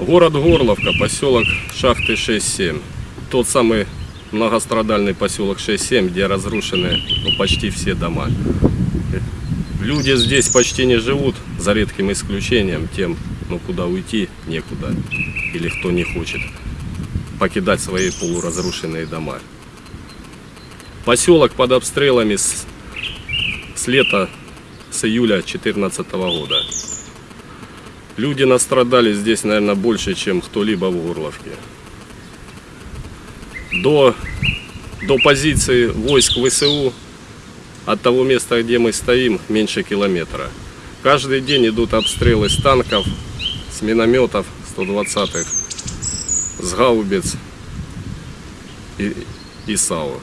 Город Горловка, поселок Шахты 6-7. Тот самый многострадальный поселок 6-7, где разрушены ну, почти все дома. Люди здесь почти не живут, за редким исключением, тем, ну куда уйти некуда, или кто не хочет покидать свои полуразрушенные дома. Поселок под обстрелами с, с лета, с июля 2014 года. Люди настрадали здесь, наверное, больше, чем кто-либо в Горловке. До, до позиции войск ВСУ от того места, где мы стоим, меньше километра. Каждый день идут обстрелы с танков, с минометов 120-х, с гаубиц и, и САУ.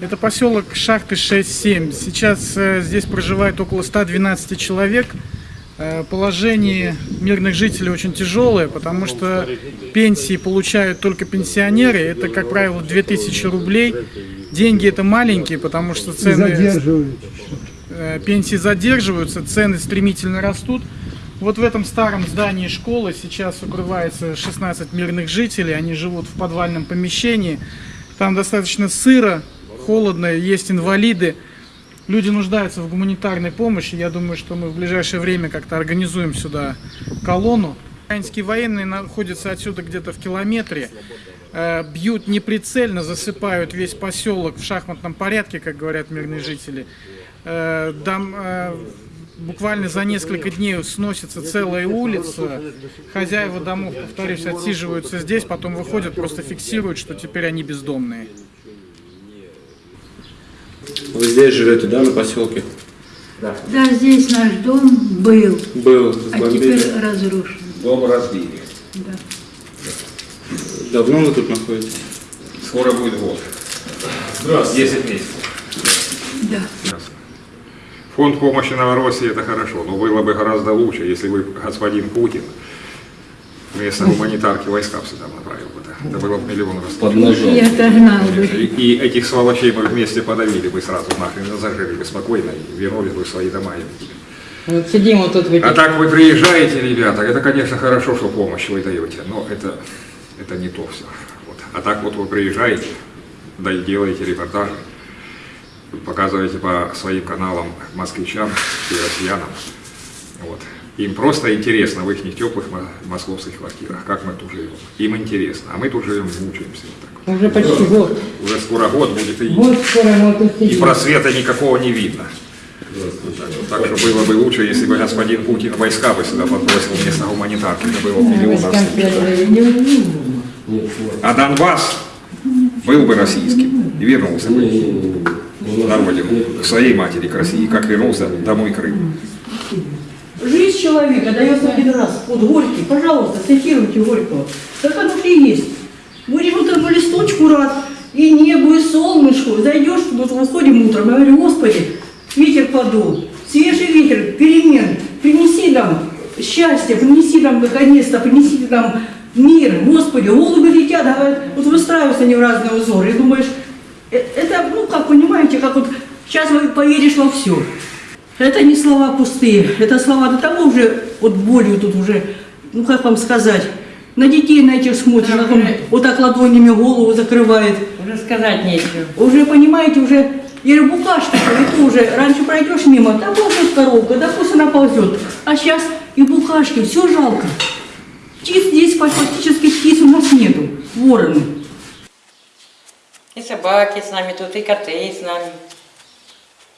Это поселок Шахты 6-7. Сейчас э, здесь проживает около 112 человек. Э, Положение мирных жителей очень тяжелое, потому что пенсии получают только пенсионеры. Это, как правило, 2000 рублей. Деньги это маленькие, потому что цены э, пенсии задерживаются, цены стремительно растут. Вот в этом старом здании школы сейчас укрывается 16 мирных жителей. Они живут в подвальном помещении. Там достаточно сыро, холодно, есть инвалиды. Люди нуждаются в гуманитарной помощи. Я думаю, что мы в ближайшее время как-то организуем сюда колонну. Украинские военные находятся отсюда где-то в километре. Э, Бьют неприцельно, засыпают весь поселок в шахматном порядке, как говорят мирные жители. Э, дом, э, буквально за несколько дней сносится целая улица. Хозяева домов, повторюсь, отсиживаются здесь, потом выходят, просто фиксируют, что теперь они бездомные. Вы здесь живете, да, на поселке? Да, здесь наш дом был, Был, а бомбили. теперь разрушен. Дом разбили. Да. Давно вы тут находитесь? Скоро будет год. Здравствуйте. 10 месяцев. Да. Фонд помощи Новороссии это хорошо, но было бы гораздо лучше, если бы господин Путин вместо гуманитарки войска сюда направил бы. да. Это было бы миллион раз. Под ножом. И отогнал бы. И, и этих сволочей мы вместе подавили бы сразу нахрен, и зажили бы спокойно и вернулись бы в свои дома. Вот сидим вот тут в этих А так вы приезжаете, ребята, это, конечно, хорошо, что помощь вы даете, но это, это не то все. Вот. А так вот вы приезжаете, да и делаете репортажи, показываете по своим каналам москвичам и россиянам. Вот. Им просто интересно в их теплых мо- московских квартирах, как мы тут живем. Им интересно, а мы тут живем, мучаемся. Вот так уже почти год. Уже скоро год будет и, Год скоро и просвета никакого не видно. Так что было бы лучше, если бы господин Путин войска бы сюда подбросил вместо гуманитарки. Это было бы миллион. А Донбасс был бы российским и вернулся бы на родину, к своей матери, к России, как вернулся домой Крым. Жизнь человека дается один раз. Вот Горький, пожалуйста, цитируйте Горького. Так оно и есть. Будешь вот этому листочку рад, и небу, и солнышку. Зайдешь, вот выходим утром, я говорю, Господи, ветер подул, свежий ветер, перемен, принеси нам счастье, принеси нам наконец-то, принеси нам мир. Господи, голуби летят, говорят, вот выстраиваются они в разные узоры. И думаешь, э, это, ну, как понимаете, как вот сейчас вы поверишь во все. Это не слова пустые, это слова до того уже, вот болью тут уже, ну как вам сказать, на детей на этих смотришь, как он вот так ладонями голову закрывает. Уже сказать нечего. Уже, понимаете, уже, говорю, букашка, и ты уже, раньше пройдешь мимо, да ползет коровка, да пусть она ползет. А сейчас и букашки, все жалко. Птиц здесь фактически птиц у нас нету, вороны. И собаки с нами тут, и коты с нами.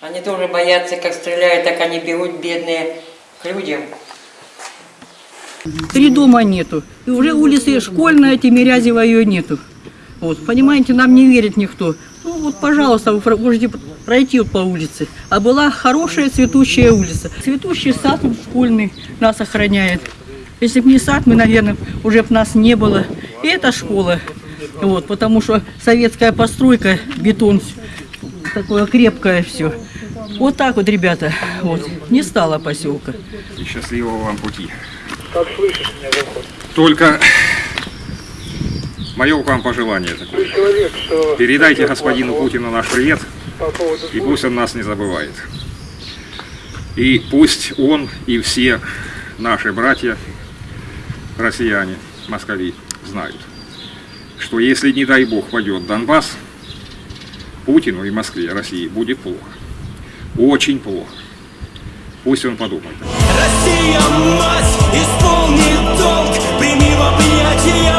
Они тоже боятся, как стреляют, так они бегут, бедные, к людям. Три дома нету. И уже улицы школьная, Тимирязева ее нету. Вот, понимаете, нам не верит никто. Ну вот, пожалуйста, вы можете пройти вот по улице. А была хорошая цветущая улица. Цветущий сад школьный нас охраняет. Если бы не сад, мы, наверное, уже бы нас не было. И это школа. Вот, потому что советская постройка, бетон, такое крепкое все. Вот так вот, ребята, вот, не стало поселка. И счастливого вам пути. Только мое к вам пожелание такое. Передайте господину Путину наш привет, и пусть он нас не забывает. И пусть он и все наши братья, россияне, москали знают, что если, не дай бог, пойдет Донбасс, Путину и Москве, России будет плохо. Очень плохо. Пусть он подумает. Россия, мать, исполни долг, прими в объятия